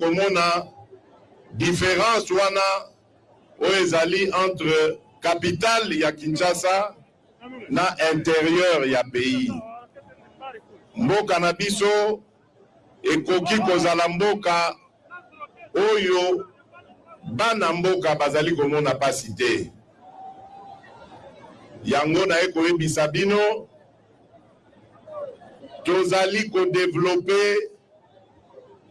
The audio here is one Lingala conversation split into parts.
komona difference wana oyo ezali entre capitale ya Kinshasa na interieur ya pays. Mboka na biso ekoki kozala mboka oyo bana mboka bazali komona pasi te. Yango naye koyebisa bino. Tozali ko developper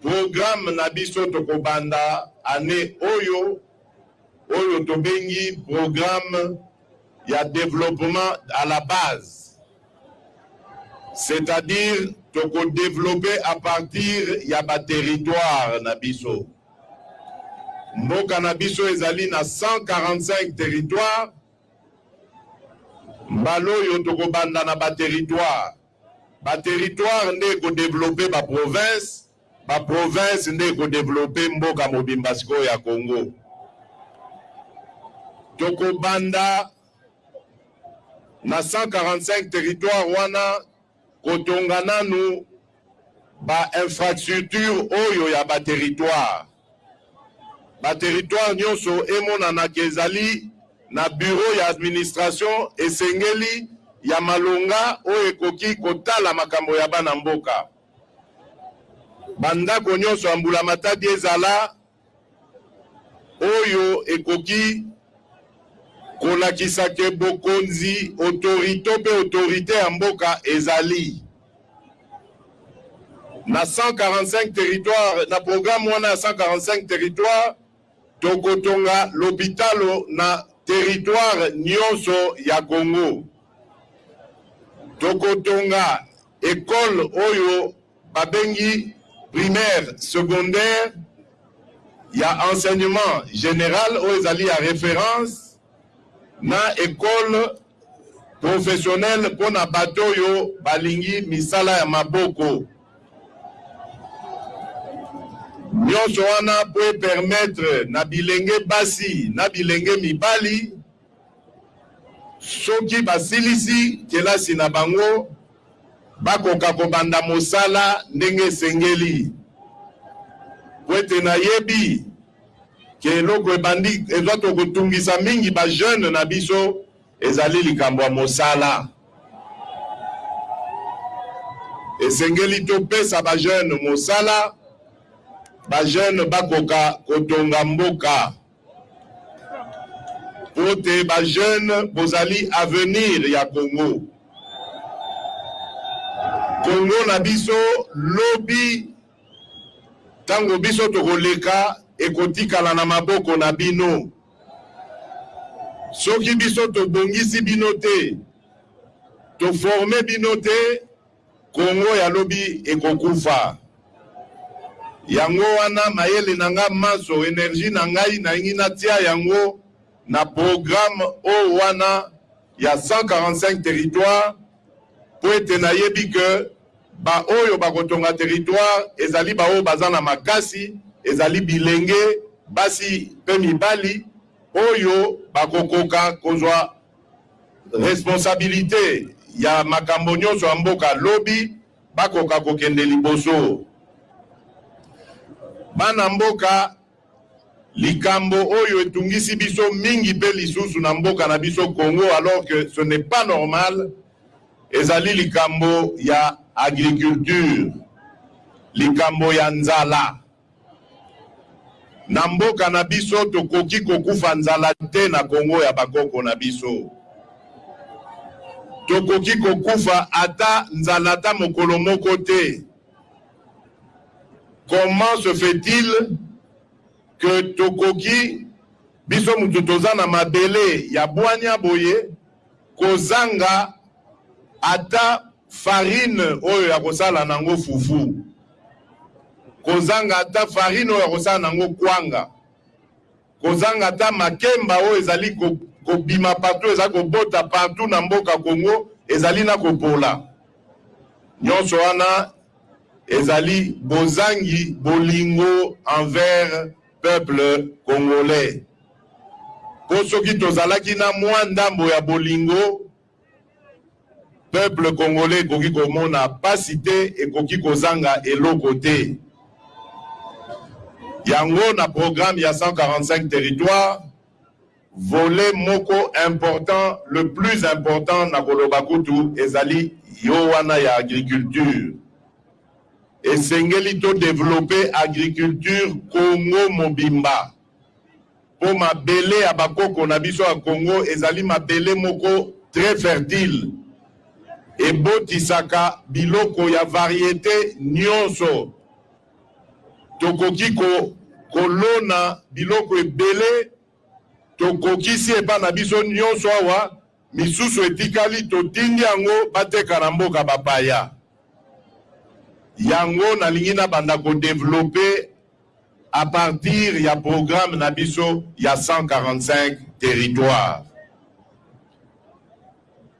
programme na biso tokobanda annee oyo, oyo tobengi programme ya developpement à la base. C'est à dire toko developper à partir ya ba territoires na biso. Mboka na biso ezali na 145 territoires. Mbala oyo tokobanda na ba territoires. Ba territoires nde eko developper ba provinces, ba provinces nde eko developper mboka mobimba sikoyo ya Congo. Tokobanda na 145 territoires wana. Kotonga nanu ba infrastructures oyo ya ba territoires. Ba territoires nionso emonana que ezali na bureau ya administration esengeli, ya malonga oyo ekoki kotala makambo ya bana mboka. Ba ndako nionso ya mbulamatadi ezala. Oyo ekoki kolakisa que bokonzi, autorito mpe autorite ya mboka ezali. Na 145 territoires, na programme wana ya 145 territoires, tokotonga lopitalo na territoire nionso ya Congo. Tokotonga. Ecole oyo babengi primaire secondaire ya enseignement general oyo ezali ya reference na ecole professionnelle mpo na bato oyo balingi misala ya maboko. Nionso wana mpo e permettre na bilenge basi na bilenge mibali, Soki basilisi kelasi na bango, bakoka kobanda mosala ndenge esengeli. Pwete nayebi ke eloko ebandi ezato kotungisa mingi ba jeunes na biso ezali likambo ya mosala. Esengeli topesa ba jeunes mosala, ba jeunes bakoka kotonga mboka. Mbote ba jeune bozali avenir ya congo congo na biso lobi tango biso tokoleka ekotikala na maboko na bino soki biso tobongisi bino te to forme bino te Congo ya lobi ekokufa yango wana mayele na nga manso energie na ngai nalingi natia yango na programme o wana ya 145 territoires po ete nayebi que ba oyo bakotonga territoire ezali ba oyo baza na makasi ezali bilenge basi pe mibali oyo bakokoka kozua Responsabilite ya makambo nionso ya mboka lobi bakoka kokende liboso. Bana mboka, likambo oyo etungisi biso mingi mpe lisusu na mboka na biso Congo alors que ce n'est pas normal ezali likambo ya agriculture, likambo ya nzala. Na mboka na biso tokoki kokufa nzala te na Congo ya bakoko na biso. Tokoki kokufa ata nzala ata mokolo moko te. Comment se fait-il que tokoki biso mutu toza na mabele ya bwanya boye? Kozanga ata farine oyo ya kosala na ngo fufu, kozanga ata farine oyo ya kosala na ngo kwanga, kozanga ata makemba oyo ezali kobima partout, ezali kobota partout na mboka Congo, ezali na kopola. Nionso wana ezali bozangi bolingo envers Peuple congolais po soki tozalaki na mua ndambo ya bolingo peuple congolais ekoki komona pasi te ekoki kozanga eloko te yango na programme ya 145 territoires volet moko important le plus important na koloba kutu ezali yo wana ya agriculture Esengeli to developper agriculture Congo mobimba po mabele ya ba koko na biso ya Congo ezali mabele moko très fertile ebotisaka biloko ya variete nionso. Tokoki ko kolona biloko ebele tokokisi epa na biso nionso awa. Misusu etikali totindi yango bateka na mboka ba paya. Yango nalingi nabanda ko developper à partir ya programme na biso ya 145 territoires.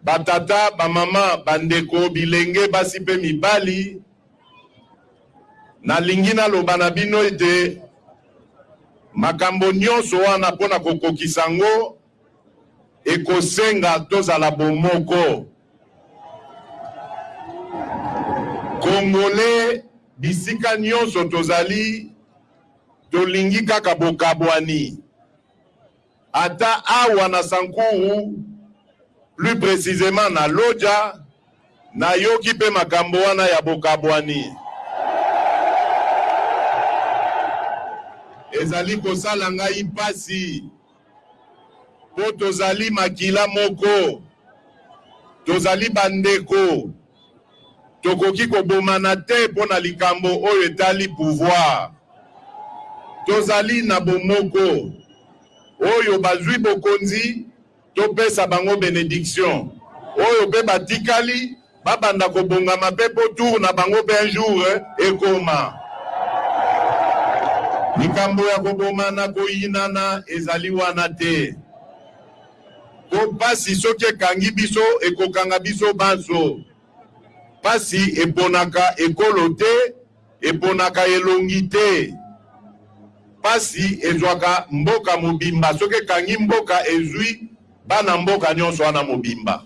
Ba tata, ba mama, ba ndeko, bilenge basi pe mibali, nalingi naloba na bino ete makambo nionso wana pona kokokisa yango Ekosenga tozala bomoko. Congolais bisika nionso tozali tolingi kaka bokabwani. Ata awa na Sankuru, plus precisement na Lodja, nayoki pe makambo wana ya bokabwani. Ezali kosala ngai pasi. Mpo tozali makila moko, tozali bandeko, tokoki kobomana te mpo na likambo oyo etali pouvoir. Tozali na bomoko. Oyo bazwi bokonzi, topesa bango benediction, oyo mpe batikali, Ba banda ko bongama pe po tour na bango pe un jour ekoma. Likambo ya ko bomana, ko yinana ezali wana te. Po pasi soki ekangi biso, eko kanga biso banso. Pasi eponaka ekolo te Eponaka elongi te. Pasi ezwaka mboka mobimba soki ekangi mboka ezwi bana mboka nionso wana mobimba.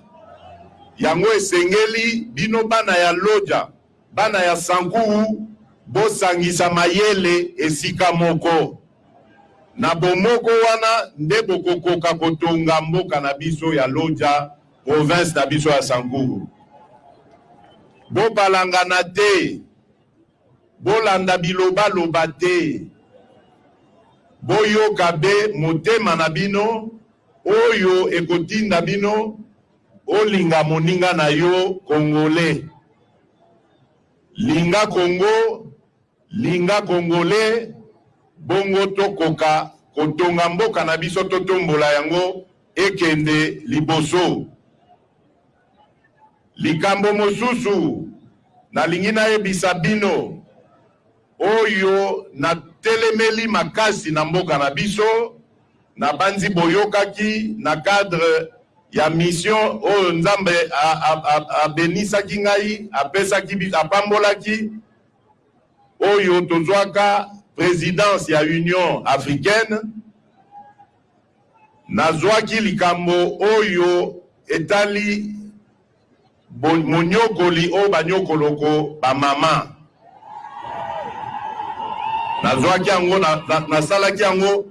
Yango esengeli bino bana ya Lodja, bana ya Sankuru bosangisa mayele esika moko. Na bomoko wana nde bokokoka kotonga mboka na biso ya Lodja. Province na biso ya Sankuru. Bobalangana te, bolanda bilobaloba te, boyoka be motema na bino oyo ekotinda bino olinga moninga na yo Congolais. Linga Congo. Linga congolais bongo to koka ko tonga mboka na biso to tombola yango ekende liboso. Likambo mosusu na lingi na yebisa bino oyo na telemeli makasi na mboka na biso na banzi boyokaki na cadre ya mission oyo nzambe a a a benisaki ngai apesaki a pambolaki oyo tozwaka presidence ya Union africaine, nazwaki likambo oyo etali monyokoli oyo banyokoloko bamama. Nazwaki yango, nasalaki yango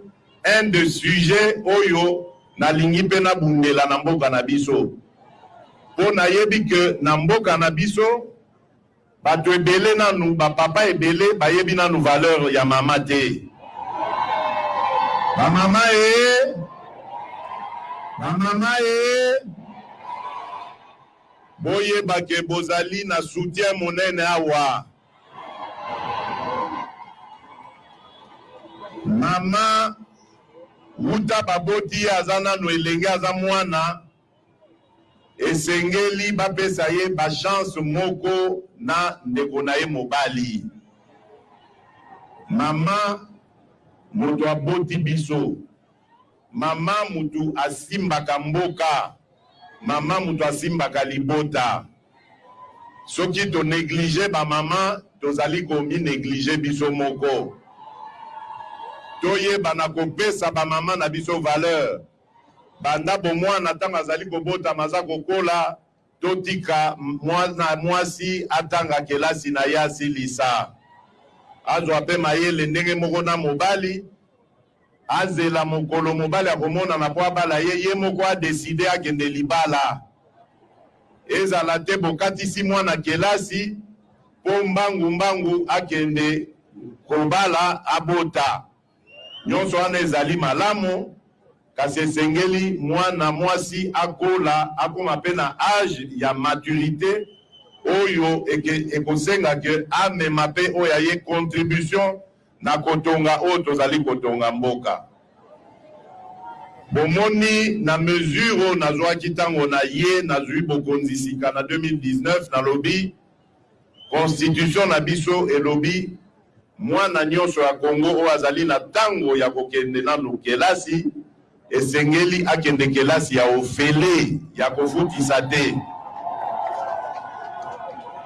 un de sujet oyo nalingi mpe nabundela na mboka na biso mpo nayebi ke na mboka na biso Batu ebele nanu ba papa ebele bayebi nanu valeur ya mama te ba mama ee ba mama ee boyeba ke bozali na soutien munene awa mama wuta baboti ye aza nanu elenge aza mwana Esengeli bapesa ye ba chance moko na ndeko na ye mobali. Mama moto aboti biso. Mama moto asimbaka mboka. Mama moto asimbaka libota. Soki to negliger ba mama, tozali ko mi negliger biso moko. Toyeba na kopesa ba mama na biso valeur. Banda bomwana, ntango azali kobotama, aza kokola, totika mwana mwasi atanga kelasi na ye, asilisa, azwa mpe mayele ndenge moko na mobali, azela mokolo mobali akomonana mpo abala ye, ye moko a decider akende libala. Ezala te bokatisi mwana kelasi mpo mbangu mbangu akende kobala, abota. Nyonso wana ezali malamu, kasi esengeli mwana mwasi akola, akoma pe na age ya maturite oyo eke, ekosenga que amema pe oyo ya ye contribution na kotonga oyo tozali kotonga mboka. Bomoni, na mesure oyo nazuaki tango naye, nazui bokonzi sika na 2019, nalobi, Constitution na biso elobi mwana nionso ya Congo oyo azali na tango ya kokende nanu kelasi esengeli akende kelasi ya ofele ya kofutisa te.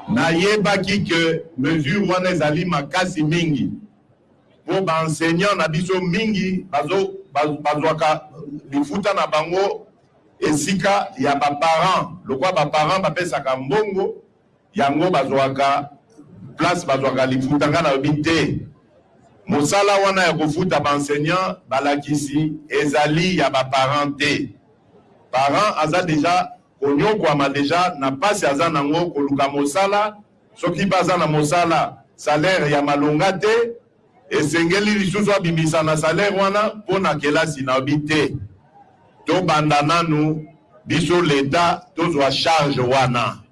Nayebaki que mesure wana ezali makasi mingi po ba enseignants na biso mingi bazo bazuaka lifuta na bango Esika ya ba parents lokola ba parents ba pesaka mbongo yango bazuaka place bazuaka lifuta nga nalobi te mosala wana ya kofuta ba enseignants balakisi ezali ya ba parents te parents aza dejà konyokwama dejà na pasi aza nango koluka mosala soki pe aza na mosala salaire ya malonga te Esengeli lisusu abimisa na salaire wana po na kelasi na bi te to banda nanu biso l'etat tozua charge wana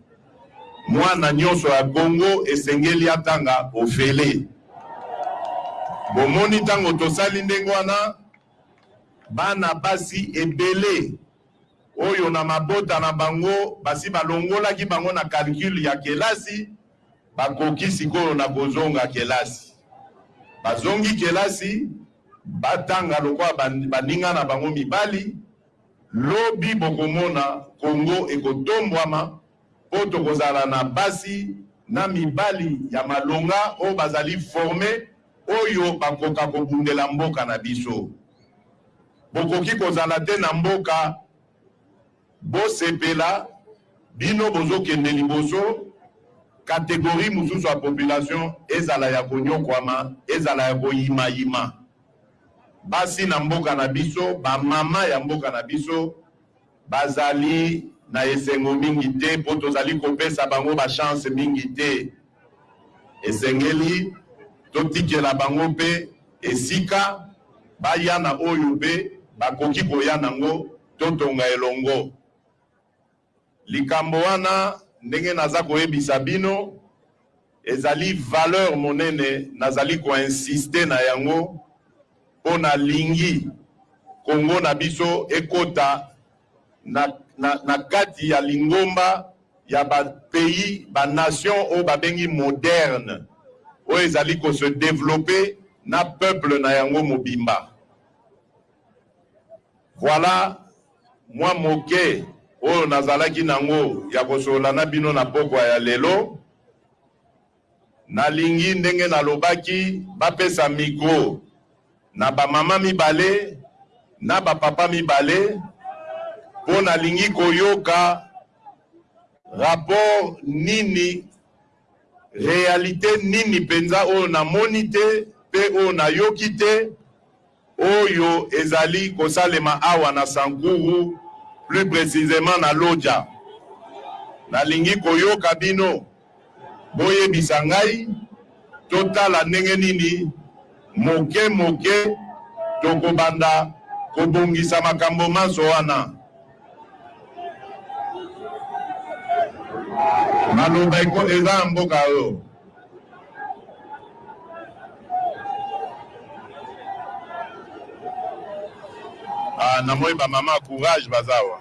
muana nioso ya congo esengeli atanga ofele bomoni tango tosali ndenge wana bana basi ebele oyo na mabota na bango basi balongolaki bango na calcul ya kelasi Bakoki sikoyo na kozonga kelasi. Bazongi kelasi, batanga lokola ba, baninga na bango mibali. Lobi bokomona Congo ekotombwama mpo tokozala na basi na mibali ya malonga oyo bazali former, oyo bakoka kobundela mboka na biso. Bokoki kozala te na mboka. Bosepela bino bozo kende liboso, categorie mususu ya population ezala ya konyokwama, ezala ya koyima yima. Basi na mboka na biso, ba maman ya mboka na biso bazali na esengo mingi te po tozali kopesa bango ba chance mingi te. Esengeli totikela bango pe esika baya na oyo pe bakoki koya nango Totonga elongo likambo wana. Ndenge naza koyebisa bino, ezali valeur monene nazali ko insister na yango mpo nalingi Congo na biso ekota na, na, na kati ya lingomba ya ba pays, ba nations oyo babengi modernes, oyo ezali ko se developper na peuple na yango mobimba. Voilà mwa moke oyo nazalaki nango ya kosolola na bino na pokwa ya lelo. Nalingi ndenge nalobaki bapesa micro na ba mama mibale na ba papa mibale po nalingi koyoka rapport nini, realite nini penza oyo namoni te pe oyo nayoki te. Oyo ezali kosalema awa na Sankuru, plus precisement na Lodja. Nalingi koyoka bino, boyebisa ngai, totala ndenge nini moke moke tokobanda kobongisa makambo manso wana. Maloba eko, eza ya mboka oyo. Ah, na moi ba maman courage bazawa.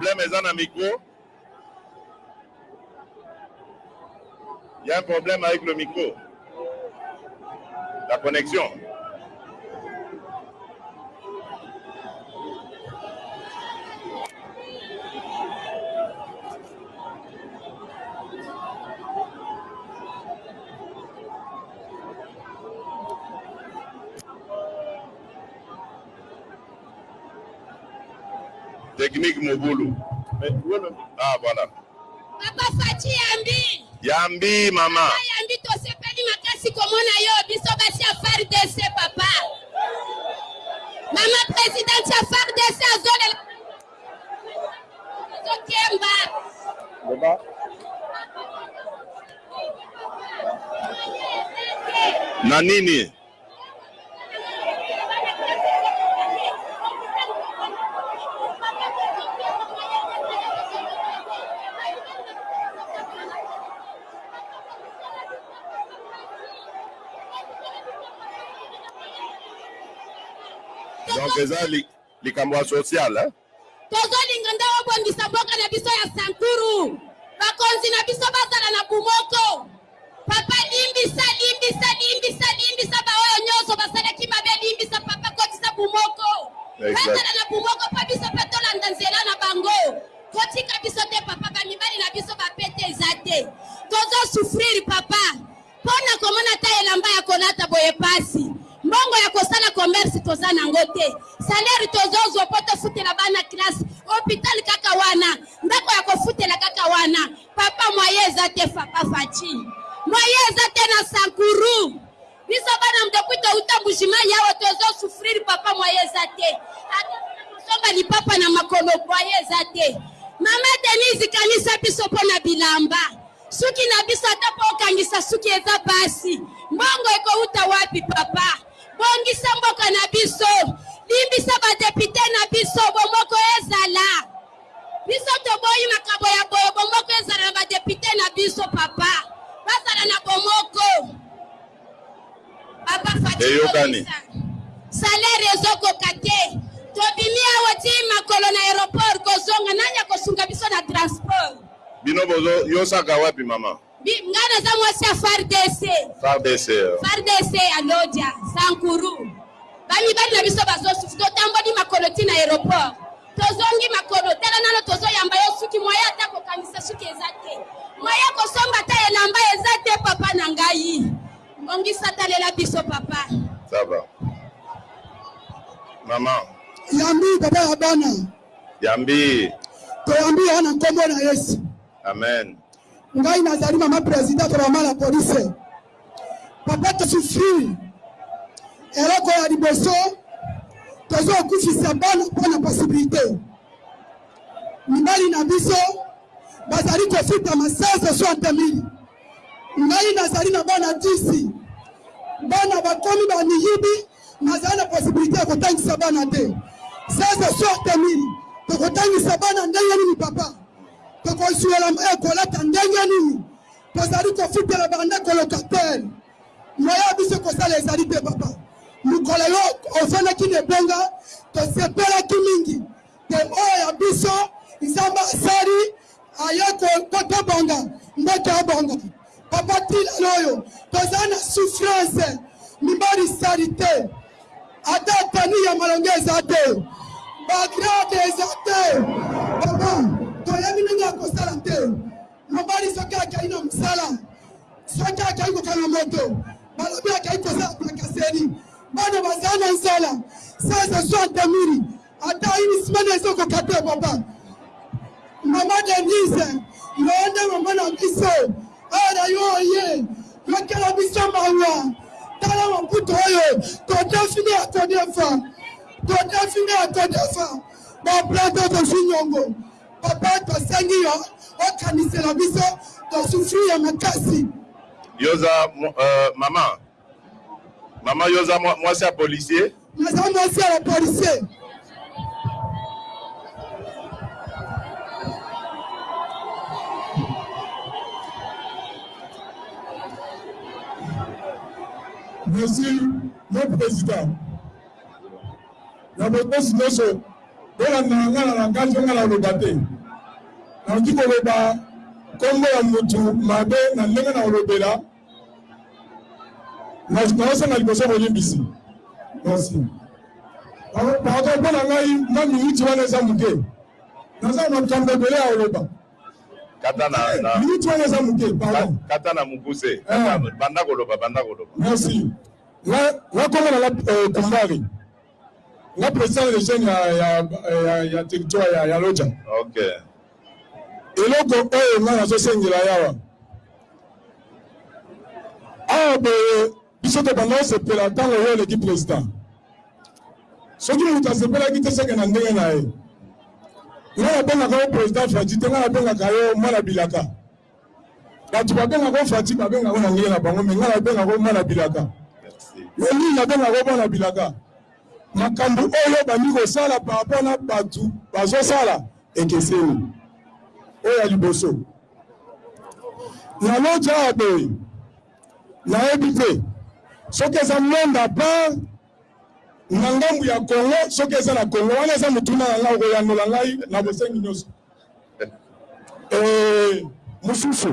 problème eza na micro il y a un problème avec le micro la connexion Technique mobulu. Ah voilà. Papa Fatshi Yambi. Yambi mama. Papa Yambi tosepeli makasi komona yo biso basi ya FARDC papa. Mama presidente ya FARDC azolela azokemba. Baba. Na nini? donc eza likambo ya sociale hein? Tozolinga nde obongisa mboka na biso ya Sankuru. Bakonzi na biso bazala na bomoko. Papa limbisa, limbisa, limbisa, limbisa baoyo nyonso basalaki mabe, limbisa papa, kotisa bomoko. Bazala na bomoko mpo biso mpe tolanda nzela na bango. Kotika biso te papa, bamibali na biso bapete eza te. Tozo souffrir papa. Pona komona ata elamba ya kolata boye pasi. Mbongo ya kosala commerce toza nango te. Salaire tozo zwa po tofutela bana classe. Hopital kaka wana. Ndako ya kofutela kaka wana. Papa moyen eza te papa Fatshi. Moyen eza te na Sankuru. Biso bana depuis towuta Mbujimayi awa tozo souffrir papa moyen eza te. Ata kosomba lipapa na makolo moyen eza te. Maman Denise kanisa biso pona bilamba. Suki na biso ata po okangisa suki eza pasi mbongo ekowuta wapi papa bongisa mboka na biso limbisa ba depute na biso bomoko ezala biso toboyi makambo ya boye bomoko ezala na ba depute na biso papa bazala na bomoko. Papa Fatshi eyokani. Salaire ezo koka te tobimi awa ti makolo na aeroport kozonga nani akosunga biso na transport. Bino bozo yosaka wapi maman. Nga naza mwasi ya fardc. Fardc. Fardc ya lodja, sankuru. Ba mibali na biso bazo souffrir totamboli makolo ti na aeroport. Tozongi makolo tala nano tozo yamba yo suki moyen ata kokanisa suki eza te moyen kosomba ata elamba eza te papa na ngai bongisa talela biso papa. Ça va. Maman. Yambi papa ya bana. Yambi. Toyambi yo na nkombo na Yesu. Amen. Ngai nazali mama presidente ya bamala polise. Papa to souffrir eloko ya liboso tozo kufisa bana mpo na possibilité mibali na biso bazali kofutama 1660 mili ngai nazali na bana 10 bana bakomi bamiyibi nazali na possibilité ya kotangisa bana te 1660 mili tokotangisa bana ndenge nini papa tokozuela eh, kolata ndenge nini Tozali kofutela bandeko locataire. Moyen ya biso kosala ezali te papa. Mokolo yo ofandaki na ebonga tosepelaki mingi te oyo ya biso Nzambe asali aye kotobonga mbote abonga papa tilalo oyo tozali na souffrance mibali sali te ata tani ya malonga eza te bagrade eza te papa toyebi ndenge ya kosala te Mobali soki akeyi na mosala, soki akeyi kokanga moto, balobi akeyi kosala brakaseri, bana baza na nzala, sasa soit demiri ata ini simana ezokoka te papa. Mama Denise, yo nde mama na biso, ara yo oye yokela biso mawa. Tala maputo oyo todefini ya kodefa, todefini ya kodefa, baplato tozwi nyongo. Papa tosengi yo okanisela biso to souffrir ya makasi. Yoza euh, mama mama yoza mwasi ya policier. Naza mwasi ya policier. Merci, mon président. Na botosi nyonso, bolandaka ngai na langage oyo ngai naloba te. Nakoki koloba kombo ya mutu mabe na ndenge nakolobela. Naosenga liboso bolimbisi. Merci. Pardon mpo na ngai mwa miniti wana eza moke. Naza na makambo ebele ya koloba. Kata na na. Miniti wana eza moke, pardon. Kata na mukuse. Kata, banda koloba, banda koloba. Merci. Na na kombo na nga euh, Kumbari. Nga president de jeune ya ya ya, ya territoire ya, ya Lodja. Okay. Eloko oyo nga nazo sengela yawa. Awa boye biso tobanda osepela ntango yo oleki president. Soki moto asepelaki te seke na ndenge na ye. Nga nabengaka yo president Fadji te, nga nabengaka yo mwana bilaka. bato babenga ko fati babenga ko na ndenge na bango me ngai nabenga ko mwana bilaka lolii nabenga ko mwana bilaka makambo oyo bandi kosala par rapport na bato bazosala ekeseni oyo ya liboso na loja ya boye nayebi te soki eza monde apart na ngambu ya Congo soki eza na Congo wana eza motuna na ngai okoyanola ngai na bosengi nyonso eh, mosusu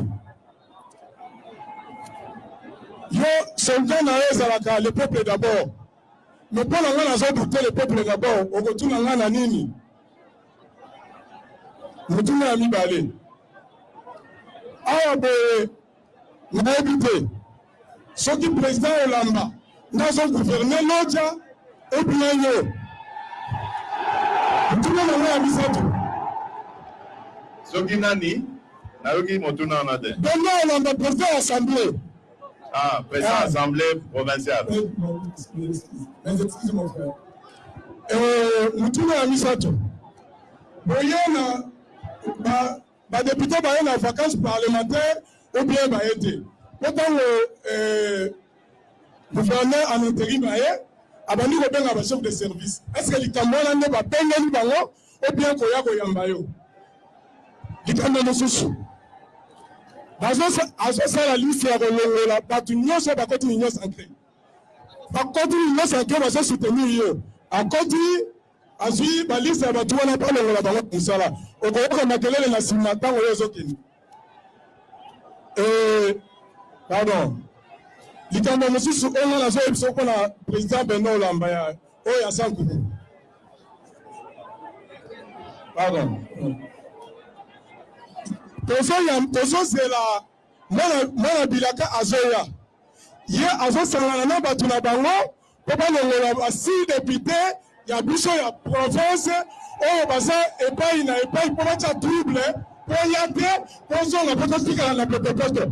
yo soldat na yo ezalaka le peuple d'abord me mpo na ngai nazodute le peuple d'abord okotuna ngai na nini motuna ya mibale awa boye Nayebi te soki president olamba nde azo gouverner lodja ou bien yo. Motuna na nga ya misato. Soki nani? Nayoki motuna wana te. Bernard Olamba president ya assemblee. Ah, president ya assemblee provinciale. Mes excuses mon frère. Eh, motuna ya misato. Boyena ba Ba deputes baye na vacances parlementaires ou bien baye te? Po tango gouverneur en interim aye, abandi kobenga ba chefs de service. Est ce que likambo wana nde babengeli bango ou bien koya koyamba yo? Likambo mosusu, azo sala liste ya kolongola batu nionso bakoti Union sacree. Bakoti Union sacree bazo soutenir ye, akoti Azui ba liste ya batu wana po alongola bango na musala. Okoyoka makelele na sima tango yo ozokende. Eeh pardon. Likambo mosusu oyo nga nazoyebisa yo pona President Benoit Olamba ya oyo ya Sankuku. Pardon. Tozozela mwana bilaka azoya. Ye azosangana na batu na bango Po balongola ba six deputes ya biso ya province oyo baza epayi na epayi po batia trouble po eya te tozonga pe totikala na potopoto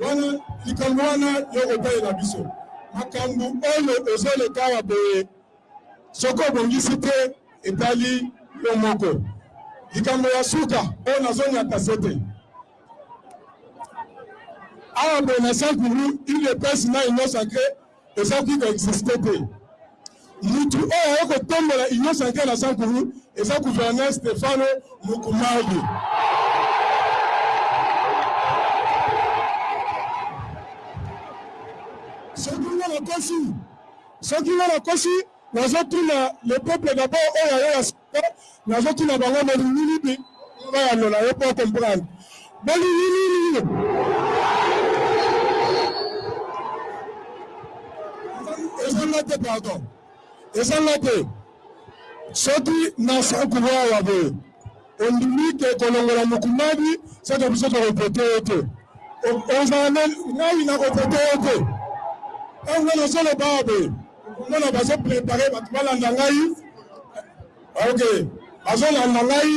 wana likambo wana yo kotalela biso makambu oyo ozo leka awa boye soki obongisi te etali yo moko likambo ya suka oyo nazo niata sete awa boye na saint-louis udps na union sacree Eza vie ko existe te mutu oyo aye kotombola union sacre na sankuru eza gouverneur stephano mukumbage soki nga nakosi soki nga nakosi nazo tuna le peuple d'abord oyo aye ya Pe nazo tuna bango bolingi nini? Ba yanola yo po o comprendre. Bolingi nini? Eza nga te pardon. Eza nga te. Soki na sankuru awa boye ondimi te ko longola mukumadi seke biso toko vote yo te. Ozala na ngai nako vote yo te. Tango nga nazo loba awa boye. okomona bazo prepare bato balanda ngai ok bazolanda ngai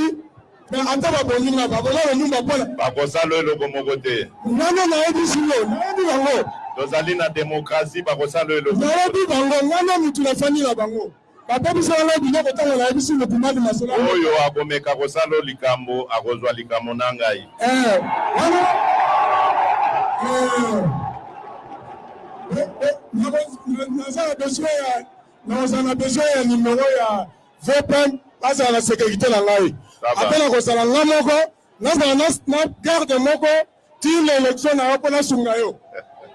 me ata babongi ngai bakoza kolumba mpona bakosala eloko moko te ngano nayebisi yo nayebi bango tozali na demokrasi bakosala eloko nayebi bango ngano motu nafandi na bango babebisaka ngai biloko ntango nayebisi lokumadi masolo oyo akomeka kosala o likambo akozwa likambo na ngai eh, wana eh. Nakozala na besoin ya numero ya VPN azala na securite na ngai après nakozala ngai moko nazala na garde moko ti na election na yo mpo nasunga yo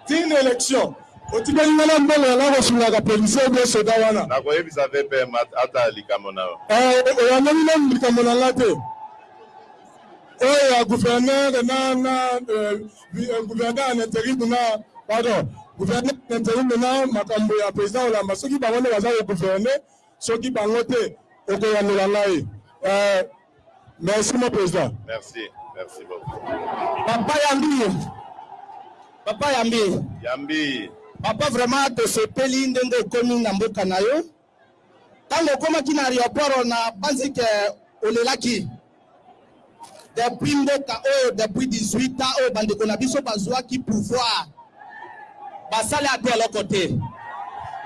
ti na election otikali nga na mbongo ya nga kosungaka policier obie soda wana nakoyebisa vpm ata likambo na yo eh, oyameli nanu likambo na nga te oyo ya gouverneur na na eh, Euh, gouverneur en intérim na pardon gouverneur en intérim na makambo ya président olamba soki bango nde baza kogouverne soki bango te okoyanola ngai euh, merci mon président merci merci beaucoup papa yambi papa yambi yambi papa vraiment tosepeli ndenge okomi na mboka na yo Tango okomaki na aeroport na panzi que olelaki. Depuis mboka oyo depuis 18 ans oyo bandeko na biso bazuaki pouvoir basali ata eloko te.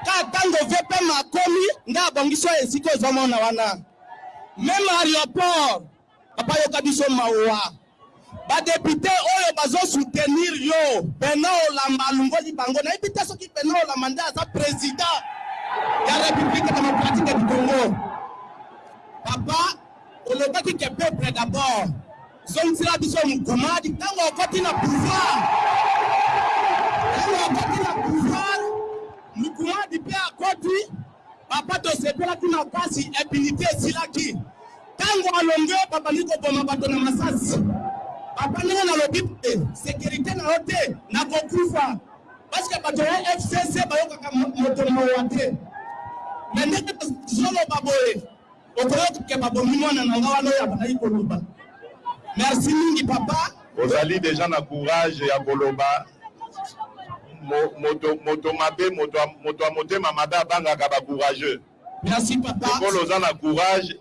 Kaka tango VPM akomi nde abongisi oyo esika ozomona wana. Meme aeroport papa yoka biso mawa. Ba depute oyo bazo soutenir yo Bernard Olamba alungoli bango nayebi te soki Bernard Olamba nde aza president ya republique democratique du Congo papa olobaki ke peuple d'abord zongisela biso mukumadi tango okoti na pouvoir tango okoti na pouvoir mukumadi pe akoti Papa tosepelaki makasi impunite esilaki tango alongue babandi koboma bato na masasi papa ndenge nalobi boye securite na yo te nakokufa parceque bato ya FCC bayokaka moto mawa te mais ndenge nazoloba boye Okoya ke babomi mwana na nga wana oyo abandaki koloba merci mingi papa. Ozali dejà na courage ya koloba moto moto mabe moto moto ya motema mabe abangaka ba courageux. Merci papa. Lokola oza na courage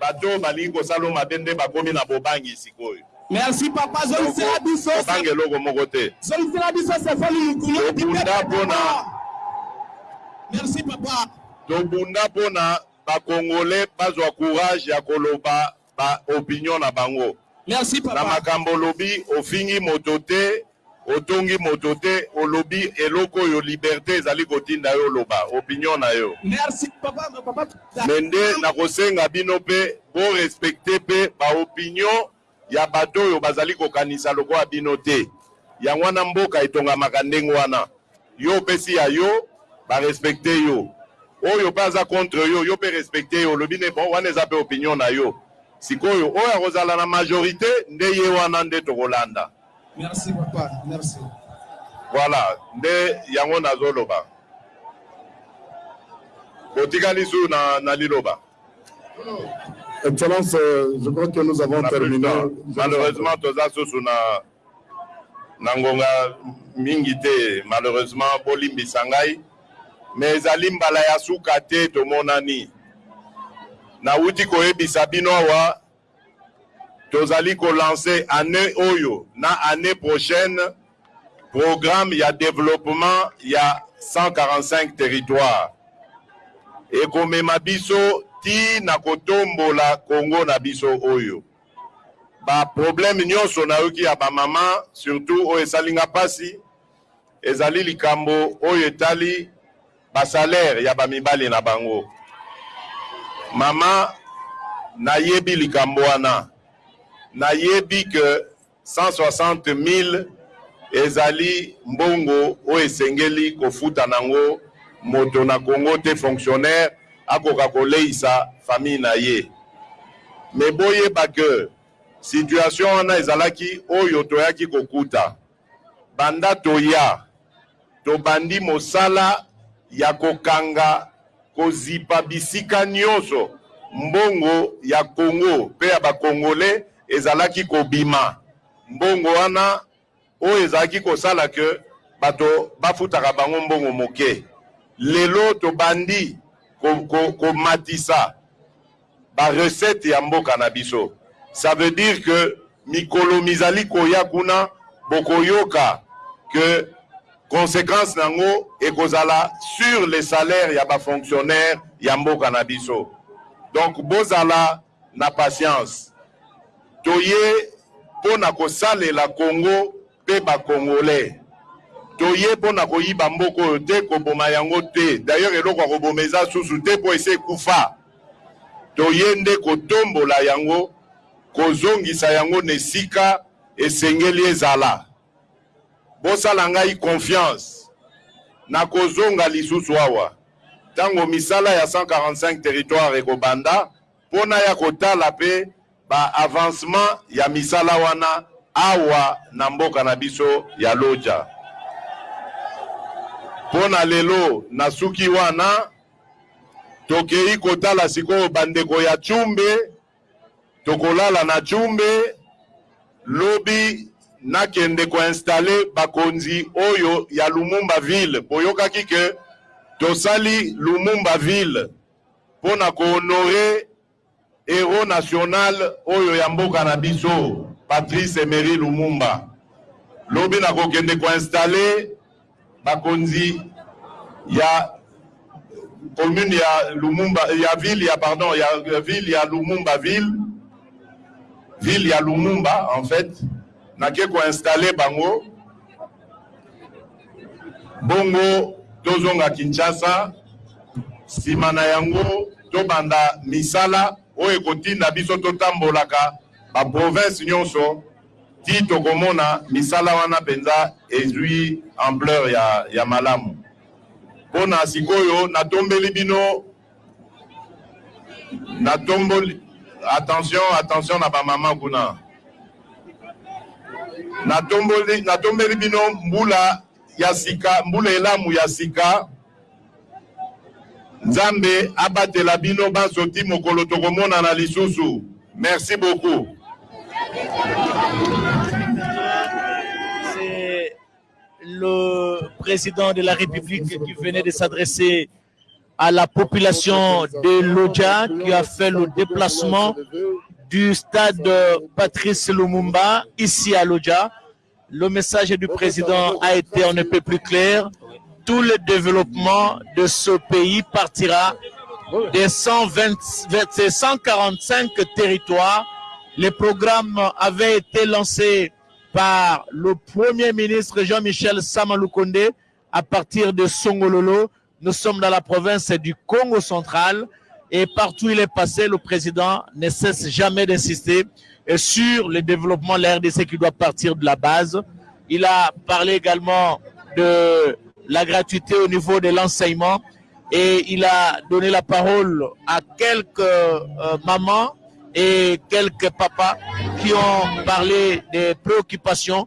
bato oyo balingi kosala yo mabe nde bakomi na bobangi sikoyo. Merci papa zongisela biso. Obanga eloko moko te. Zongisela biso Stéphane Mukuna. Obunda pona. Merci papa. Tobunda pona ba congolais bazwa courage ya koloba ba opinion na bango. Merci papa. Na makambo olobi ofingi moto te, otongi moto te, olobi eloko oyo liberte ezali kotinda yo oloba opinion na yo. Merci papa papa. Mais nde nakosenga bino pe bo respecter pe ba opinion. ya bato oyo bazali kokanisa lokola bino te, yango wana mboka etongamaka ndenge wana, yo opesi ya yo ba respecter yo, oyo pe aza contre yo, yo pe respecter ye, olobi ne bon wana eza pe opinion na yo, sikoyo oyo akozala na majorite nde ye wana nde tokolanda. Merci papa merci. Voilà nde yango nazo loba botika lisu na liloba. Excellence, je crois que nous avons terminé. Malheureusement, toza susu na na ngonga mingi te malheureusement, bolimbisa ngai mais ezali mbala ya suka te tomonani. Nawuti koyebisa bino awa Tozali ko lancer annee oyo na annee prochaine programme ya developpement ya 145 territoires. Ekomema biso ti na kotombola Congo na biso oyo. Ba problèmes nionso nayoki ya ba mamans surtout oyo esali nga pasi, ezali likambo oyo etali ba salaires ya ba mibali na bango. Mama, nayebi likambo wana. Nayebi que 160.000 ezali mbongo oyo esengeli kofuta n'ango moto na Congo te fonctionnaire akoka koleyisa famille na ye. Mais boyeba que situation wana ezalaki oyo toyaki kokuta. Banda toya, tobandi mosala ya kokanga, kozipa bisika nionso mbongo ya Congo mpe ya ba Congolais ezalaki kobima. Mbongo wana oyo ezalaki kosala que bato bafutaka bango mbongo moke. Lelo tobandi komatisa. ba recettes ya mboka na biso ça veut dire que mikolo mizali koya kuna bokoyoka que consequence na yango ekozala sur les salaires ya ba fonctionnaires ya mboka na biso donc bozala na patience toye pona kosalela Congo pe ba congolais toye po na koyiba mboka oyo te koboma yango te d'ailleurs eloko ya koboma eza susu te po esi ekufa toye nde kotombola yango kozongisa yango na esika esengeli ezala bosala ngai confiance nakozonga lisusu awa tango misala ya 145 territoire ekobanda. mpo naya kotala mpe ba avancement ya misala wana awa na mboka na biso ya Lodja. Mpo na lelo nasuki wana. Tokei kotala sikoyo bandeko ya Tshumbe, tokolala na Tshumbe, lobi nakende ko installer bakonzi oyo ya Lumumba ville. Boyokaki que tosali Lumumba ville. pona ko honorer heros national oyo ya mboka na biso Patrice Emery Lumumba. Lobi nako kende ko installer ba konzi ya commune ya Lumumba ya ville ya pardon ya ville ya Lumumba ville ville ya Lumumba en fait nake ko installer bango Bongo tozonga Kinshasa, nsima na yango tobanda misala oyo ekotinda biso totambolaka ba provinces nionso tii tokomona misala wana mpenza ezui ampleur ya malamu. Mpo na sikoyo natombeli bino. Na tomboli attention attention na ba maman kuna na tomboli na tombeli bino mbula ya sika mbula elamu ya sika nzambe abatela bino banso ti mokolo tokomonana lisusu merci beaucoup le président de la république qui venait de s'adresser à la population de Lodja qui a fait le déplacement du stade Patrice Lumumba ici à Lodja. Le message du président a été en peu plus clair. Tout le développement de ce pays partira des 120, 145 territoires. Les programmes avaient été lancés par le Premier ministre Jean-Michel Samaloukonde à partir de Songololo. Nous sommes dans la province du Congo central et partout il est passé, le président ne cesse jamais d'insister sur le développement de la RDC qui doit partir de la base. Il a parlé également de la gratuité au niveau de l'enseignement et il a donné la parole à quelques euh, mamans et quelques papas qui ont parlé des préoccupations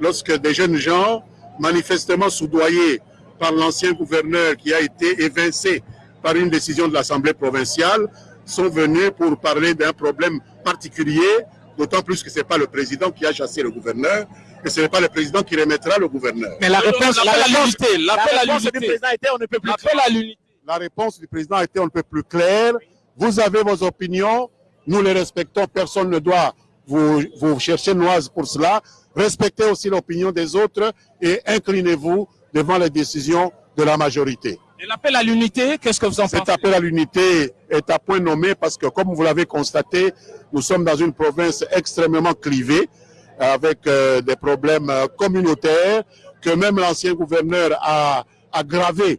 lorsque des jeunes gens, manifestement soudoyés par l'ancien gouverneur qui a été évincé par une décision de l'Assemblée provinciale sont venus pour parler d'un problème particulier, d'autant plus que ce n'est pas le président qui a chassé le gouverneur, et ce n'est pas le président qui remettra le gouverneur. Mais la réponse, l'appel à l'unité, on ne peut plus à La réponse du président a été on ne peut plus claire. Vous avez vos opinions, nous les respectons, personne ne doit vous, vous chercher noise pour cela. Respectez aussi l'opinion des autres et inclinez-vous devant les décisions de la majorité. Et l'appel à l'unité, qu'est-ce que vous en pensez Cet appel à l'unité est à point nommé parce que, comme vous l'avez constaté, nous sommes dans une province extrêmement clivée, avec euh, des problèmes euh, communautaires, que même l'ancien gouverneur a aggravé,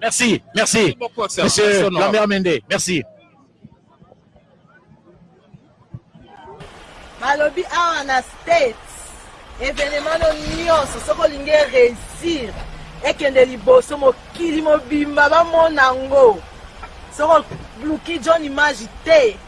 Merci, merci. Monsieur Lambert Mende, merci. balobi awa na states evenema no nyonso soki olingi ereusir ekende liboso mokili mobimba bamona yango soki oluki john image te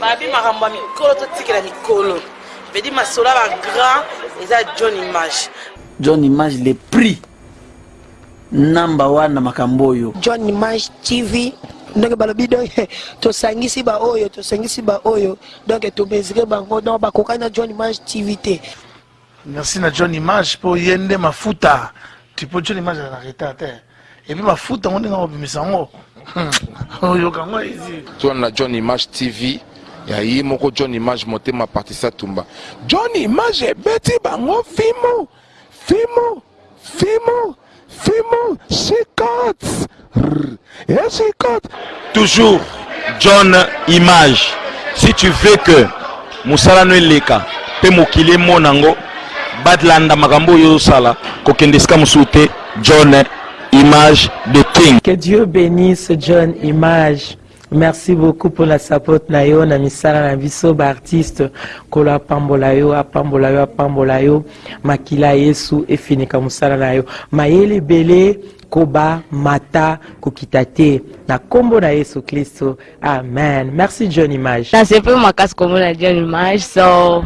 Babi makambo ya mikolo totikela mikolo. Vedi masola ba grand eza John image. John image le prix number one na makambo oyo. John image TV ndenge balobi donc tosangisi baoyo tosangisi baoyo donc tomesire bango donc bakokani na john image tv te Merci na John Image po ye nde mafuta. Tu peux John Image na retard te. Et puis mafuta ngo ndenge obimisa ngo. Oyoka ngo ici. Toi na John Image TV ya ye moko John Image motema Patricia Tumba. John Image ebeti bango fimo. Fimo. Fimbu, fimbu, chicot, rrr, et chicot. Toujours John Image, si tu veux que musala no eleka pe mokili emona ngo, balanda makambo oyo ozosala, kokende esika mosusu te, John Image de King. Que Dieu benisse John Image. Merci beaucoup pona support na yo na misala na biso ba artiste kolo apambola yo apambola yo apambola yo makila yesu efinika mosala na yo mayele ebele koba mata kokita te na kombo na yesu klisto amen merci john image nasepeli makasi komona john image so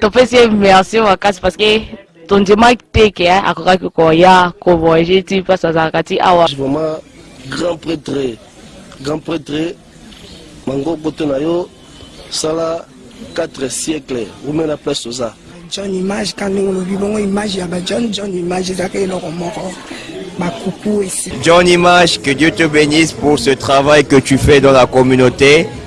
topesi ye merci makasi parce que tondimaki te ke eh, akokaki koya kovoyage ti mpasi azalaka ti awa vraiment grand pretre grand pretre mango kote na yo sala 4 siècle wumela place oza john image ka ndenge olobi bongo image ya bajohn john image ezalaka eloko moko bakuku esi john image que dieu te bénisse pour ce travail que tu fais dans la communauté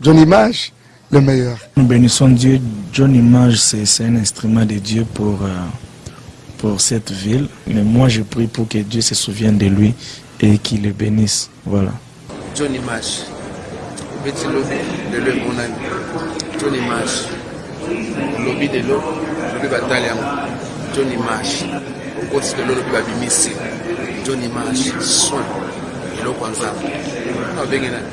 John image le meilleur. Nous benissons Dieu John image c'est un instrument de Dieu pour pour cette ville mais moi je prie pour que Dieu se souvienne de lui et qui le benisse voilà. John image obeti lobi de le monani John image lobi de lo lobi batali yango John image okotisi de lo lobi babimisi John image soin eloko ya nzambe abenge nani